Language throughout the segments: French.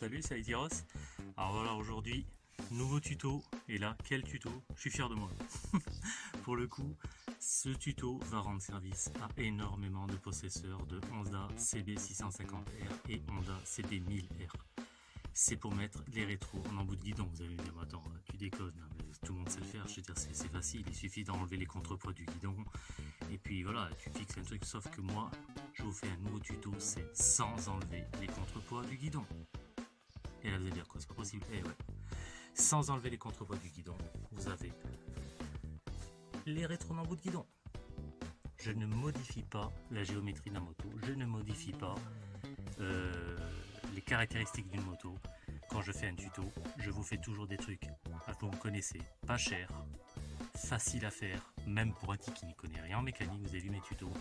Salut, c'est Aidiros. Alors voilà, aujourd'hui, nouveau tuto. Et là, quel tuto? Je suis fier de moi. Pour le coup, ce tuto va rendre service à énormément de possesseurs de Honda CB650R et Honda CB1000R. C'est pour mettre les rétros en embout de guidon. Vous allez me dire, attends, tu déconnes, tout le monde sait le faire. Je veux dire, c'est facile, il suffit d'enlever les contrepoids du guidon. Et puis voilà, tu fixes un truc. Sauf que moi, je vous fais un nouveau tuto, c'est sans enlever les contrepoids du guidon. Et là, vous allez dire quoi C'est pas possible Eh ouais. Sans enlever les contrepoids du guidon, vous avez les bout de guidon. Je ne modifie pas la géométrie d'un moto, je ne modifie pas euh, les caractéristiques d'une moto. Quand je fais un tuto, je vous fais toujours des trucs, ah, vous connaissez, pas cher, facile à faire, même pour un type qui n'y connaît rien en mécanique, vous avez vu mes tutos.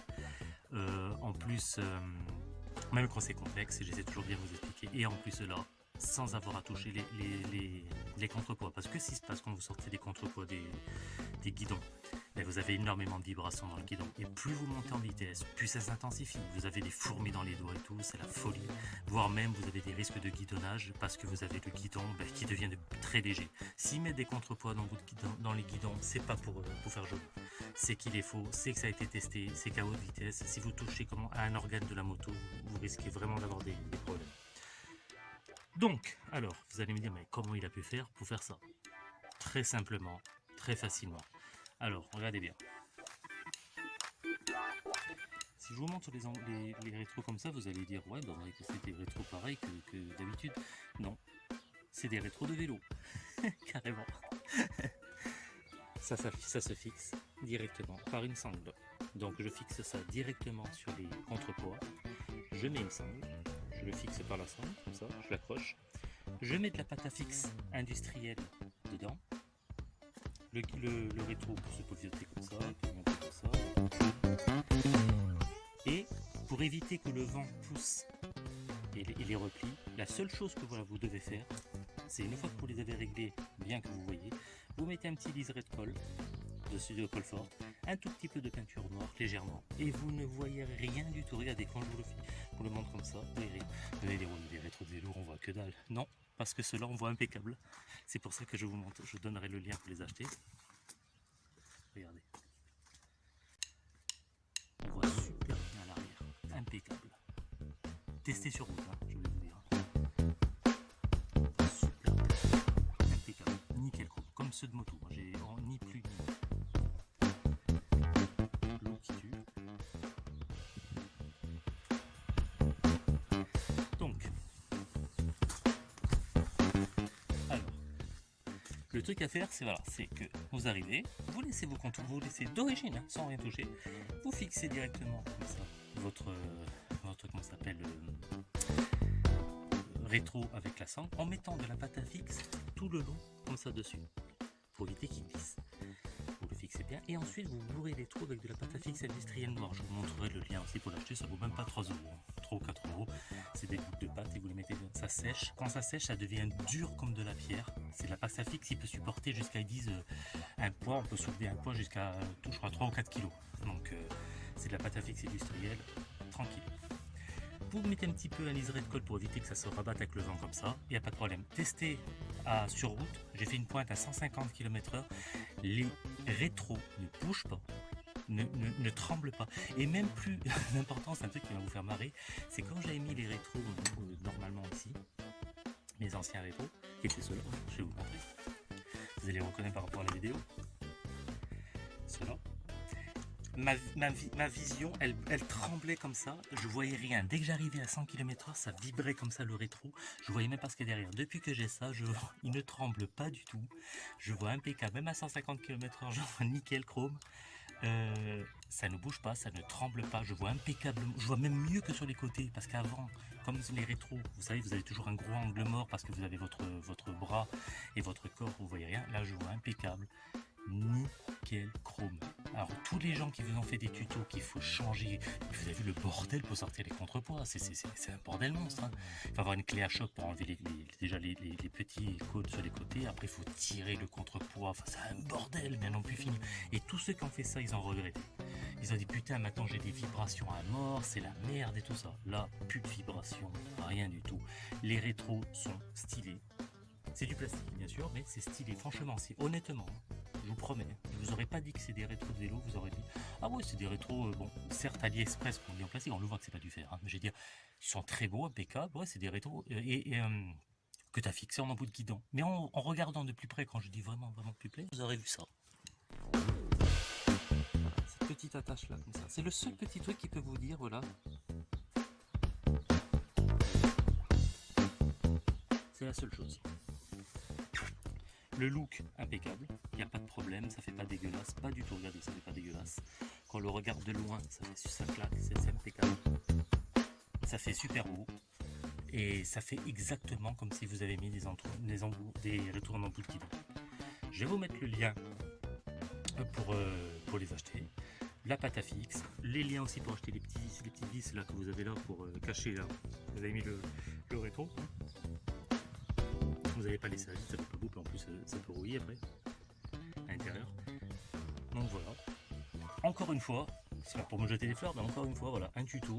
Euh, en plus, euh, même quand c'est complexe, j'essaie toujours bien de vous expliquer. Et en plus là, sans avoir à toucher les, contrepoids. Parce que si se passe quand vous sortez des contrepoids des, guidons, ben, vous avez énormément de vibrations dans le guidon. Et plus vous montez en vitesse, plus ça s'intensifie. Vous avez des fourmis dans les doigts et tout, c'est la folie. Voire même vous avez des risques de guidonnage parce que vous avez le guidon ben, qui devient très léger. S'ils mettent des contrepoids dans, les guidons, c'est pas pour, euh, pour faire joli. C'est qu'il est faux, c'est que ça a été testé, c'est qu'à haute vitesse, si vous touchez à un organe de la moto, vous risquez vraiment d'avoir des problèmes. Donc, alors, vous allez me dire, mais comment il a pu faire pour faire ça? Très simplement, très facilement. Alors, regardez bien. Si je vous montre les, les, rétros comme ça, vous allez dire, ouais, bah, c'est des rétros pareils que, d'habitude. Non, c'est des rétros de vélo, carrément. ça, ça, ça se fixe directement par une sangle. Donc je fixe ça directement sur les contrepoids. Je mets une sangle, je le fixe par la sangle, comme ça, je l'accroche. Je mets de la pâte à fixe industrielle dedans. Le, le, rétro pour se positionner comme ça, comme ça. Et pour éviter que le vent pousse et les, replis, la seule chose que voilà, vous devez faire, c'est une fois que vous les avez réglés, bien que vous voyez, vous mettez un petit liseré de colle dessus de colle forte, un tout petit peu de peinture noire légèrement et vous ne voyez rien du tout. Regardez quand je vous le, vous le montre comme ça. Les, les rétros de vélo, on voit que dalle. Non, parce que cela on voit impeccable. C'est pour ça que je vous montre, je donnerai le lien pour les acheter. Regardez. On voit super bien à l'arrière, impeccable. Testez sur route, hein, je vais vous dire. Super impeccable, nickel comme ceux de moto. J'ai ni plus ni Le truc à faire, c'est voilà, c'est que vous arrivez, vous laissez vos contours, vous laissez d'origine, hein, sans rien toucher, vous fixez directement comme ça votre, votre comment s'appelle, euh, rétro avec la sangle, en mettant de la pâte à fixe tout le long, comme ça dessus, pour éviter qu'il glisse fixez bien. Et ensuite, vous bourrez les trous avec de la pâte à fixe industrielle noire. Je vous montrerai le lien aussi pour l'acheter. Ça vaut même pas 3 euros, 3 ou 4 euros. C'est des gouttes de pâte et vous les mettez dedans. Ça sèche. Quand ça sèche, ça devient dur comme de la pierre. C'est la pâte à fixe qui peut supporter jusqu'à, ils disent, euh, un poids. On peut soulever un poids jusqu'à, euh, je crois, 3 ou 4 kilos. Donc, euh, c'est de la pâte à fixe industrielle. Tranquille. Vous mettez un petit peu un liseré de colle pour éviter que ça se rabatte avec le vent comme ça. Il n'y a pas de problème. Testez à, sur route. J'ai fait une pointe à 150 km h Les rétros ne bougent pas. Ne, tremblent pas. Et même plus important, c'est un truc qui va vous faire marrer, c'est quand j'avais mis les rétros euh, normalement ici, mes anciens rétros, qui étaient ceux-là, je vais vous montrer. Vous allez reconnaître par rapport à la vidéo. Ceux-là ma, vision, elle, tremblait comme ça, je voyais rien. Dès que j'arrivais à 100 km/h, ça vibrait comme ça le rétro, je voyais même pas ce qu'il y a derrière. Depuis que j'ai ça, je, il ne tremble pas du tout, je vois impeccable, même à 150 km/h, je vois nickel chrome. Euh, ça ne bouge pas, ça ne tremble pas, je vois impeccable, je vois même mieux que sur les côtés, parce qu'avant, comme les rétros, vous savez, vous avez toujours un gros angle mort parce que vous avez votre, votre bras et votre corps, vous voyez rien, là je vois impeccable, nickel chrome. Alors tous les gens qui vous ont fait des tutos qu'il faut changer, vous avez vu le bordel pour sortir les contrepoids, c'est un bordel monstre. Hein. Il faut avoir une clé à choc pour enlever déjà les, petits cônes sur les côtés, après il faut tirer le contrepoids, enfin c'est un bordel, mais non plus fini. Et tous ceux qui ont fait ça, ils ont regretté. Ils ont dit putain maintenant j'ai des vibrations à mort, c'est la merde et tout ça. Là, plus de vibrations, rien du tout. Les rétros sont stylés. C'est du plastique bien sûr, mais c'est stylé. Franchement, c'est honnêtement, je vous promets, je vous aurais pas dit que c'est des rétros de vélo, vous aurez dit ah ouais c'est des rétros, euh, bon certes AliExpress qu'on dit en plastique, on le voit que c'est pas du fer, hein, mais je veux dire, ils sont très beaux, impeccables, ouais c'est des rétros euh, et, euh, que tu as fixé en embout de guidon. Mais en, en, regardant de plus près, quand je dis vraiment vraiment de plus près, vous aurez vu ça petite attache là, comme ça. C'est le seul petit truc qui peut vous dire, voilà. C'est la seule chose. Le look, impeccable, il n'y a pas de problème, ça fait pas dégueulasse, pas du tout, regardez, ça fait pas dégueulasse. Quand on le regarde de loin, ça, fait, claque, c'est impeccable. Ça fait super beau. Et ça fait exactement comme si vous avez mis des, des, des retours en embout de Je vais vous mettre le lien pour, euh, pour les acheter la pâte à fixe, les liens aussi pour acheter les petits, les petits vis là que vous avez là pour euh, cacher là. Vous avez mis le, rétro. Vous n'avez pas les services, ça peut pas bouffer, en plus euh, ça peut rouiller après à l'intérieur. Donc voilà. Encore une fois, c'est pas pour me jeter des fleurs, mais encore une fois, voilà, un tuto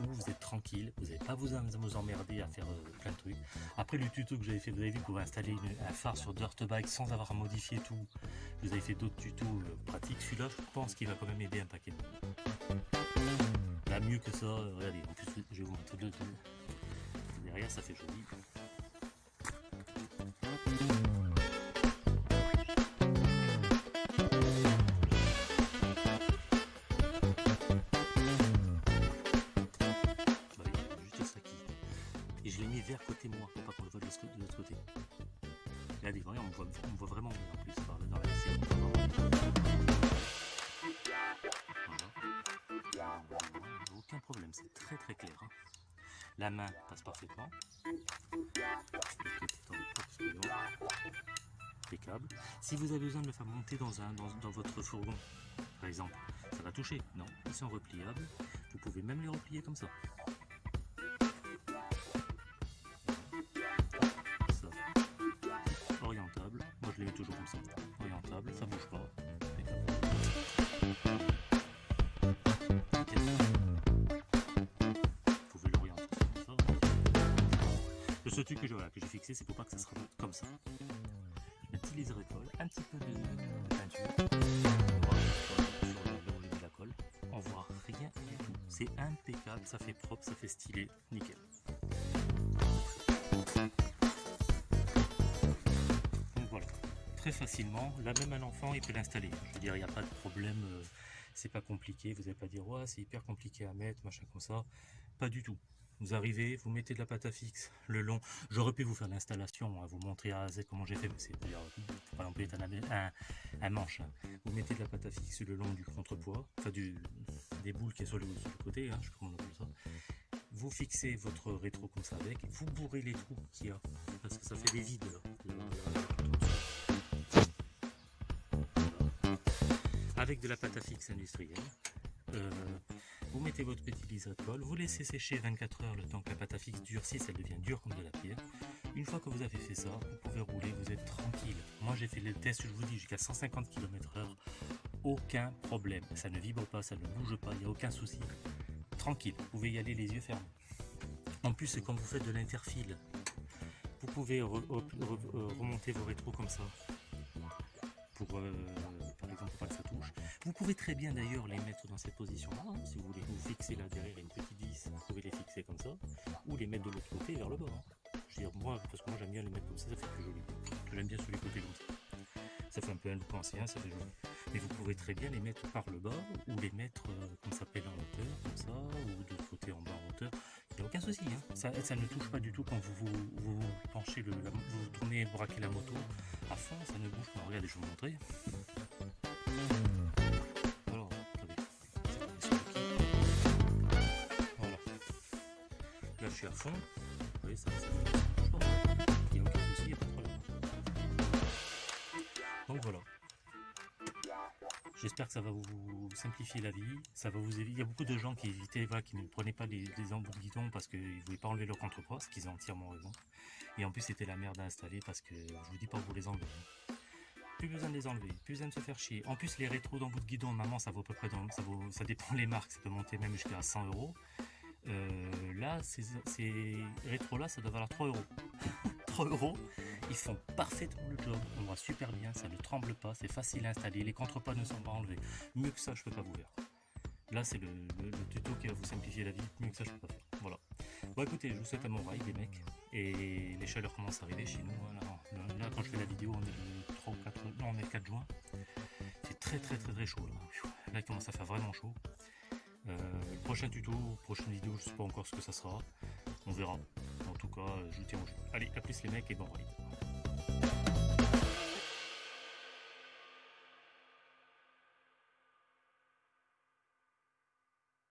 où vous êtes tranquille, vous n'avez pas vous, vous emmerder à faire euh, plein de trucs. Après le tuto que j'avais fait, vous avez vu pour installer un phare sur dirt bike sans avoir à modifier tout. Vous avez fait d'autres tutos euh, pratiques. Celui-là, je pense qu'il va quand même aider un paquet. Là, mieux que ça, regardez, en plus, je vais vous montrer deux trucs. Derrière, ça fait joli. La main passe parfaitement. Impeccable. Si vous avez besoin de le faire monter dans, un, dans, votre fourgon, par exemple, ça va toucher. Non, ils sont repliables. Vous pouvez même les replier comme ça. Ce truc que j'ai fixé, c'est pour pas que ça se remonte comme ça. Un petit liseré-colle, un petit peu de, peinture. Sur de la colle. On voit rien du tout. C'est impeccable, ça fait propre, ça fait stylé, nickel. Donc voilà, très facilement, là même un enfant il peut l'installer. Je veux dire, il n'y a pas de problème, euh, c'est pas compliqué, vous n'allez pas dire ouais c'est hyper compliqué à mettre, machin comme ça. Pas du tout. Vous arrivez, vous mettez de la pâte à fixe le long. J'aurais pu vous faire l'installation, hein, vous montrer à Z comment j'ai fait, mais c'est par exemple un, un, manche. Hein. Vous mettez de la pâte à fixe le long du contrepoids, enfin du, des boules qui sont sur le, côté, hein, je sais comment on ça. Vous fixez votre rétro comme ça avec, vous bourrez les trous qu'il y a, parce que ça fait des vides. Avec de la pâte à fixe industrielle. Euh, vous mettez votre petit liseré de colle, vous laissez sécher 24 heures le temps que la pâte à fixe durcisse, elle devient dure comme de la pierre. Une fois que vous avez fait ça, vous pouvez rouler, vous êtes tranquille. Moi j'ai fait le test, je vous dis, jusqu'à 150 km h aucun problème. Ça ne vibre pas, ça ne bouge pas, il n'y a aucun souci. Tranquille, vous pouvez y aller les yeux fermés. En plus, quand vous faites de l'interfile. Vous pouvez remonter vos rétros comme ça. Pour, euh, Vous pouvez très bien d'ailleurs les mettre dans cette position-là, hein, si vous voulez vous fixer là derrière une petite vis, vous pouvez les fixer comme ça, ou les mettre de l'autre côté vers le bas. Hein. Je veux dire, moi, parce que moi j'aime bien les mettre comme ça, ça fait plus joli. J'aime bien sur les côtés comme ça. Fait un peu un look ancien, ça fait joli. Mais vous pouvez très bien les mettre par le bas, ou les mettre, euh, comme ça s'appelle, en hauteur, comme ça, ou de l'autre côté en bas en hauteur. Il n'y a aucun souci, hein. ça, ne touche pas du tout quand vous vous, penchez, le, vous tournez, braquez la moto à fond, ça ne bouge pas. Regardez, je vais vous montrer. Donc voilà. J'espère que ça va vous simplifier la vie. Ça va vous. Il y a beaucoup de gens qui évitaient, qui ne prenaient pas les embouts de parce qu'ils ne voulaient pas enlever leur contrepoids, ce qu'ils ont entièrement raison. Et en plus, c'était la merde à installer parce que je vous dis pas vous les enlever. plus besoin de les enlever, plus besoin de se faire chier. En plus, les rétros d'embout de guidon, maman, ça vaut à peu près, dans, ça dépend les marques, ça peut monter même jusqu'à 100 euros. Euh, là, ces, ces rétros-là, ça doit valoir 3 euros. 3 euros, ils font parfaitement le job, on voit super bien, ça ne tremble pas, c'est facile à installer, les contrepas ne sont pas enlevés. Mieux que ça, je peux pas vous faire. Là, c'est le, tuto qui va vous simplifier la vie, mieux que ça, je peux pas faire. Voilà. Bon, écoutez, je vous souhaite un bon ride, les mecs. Et les chaleurs commencent à arriver chez nous. Là, quand je fais la vidéo, on est le 3 ou 4, non, on est le 4 juin. C'est très, très, très, très chaud. Là. Là, il commence à faire vraiment chaud. Euh, prochain tuto, prochaine vidéo, je sais pas encore ce que ça sera. On verra. En tout cas, je vous tiens au jeu. Allez, à plus les mecs et bon ride.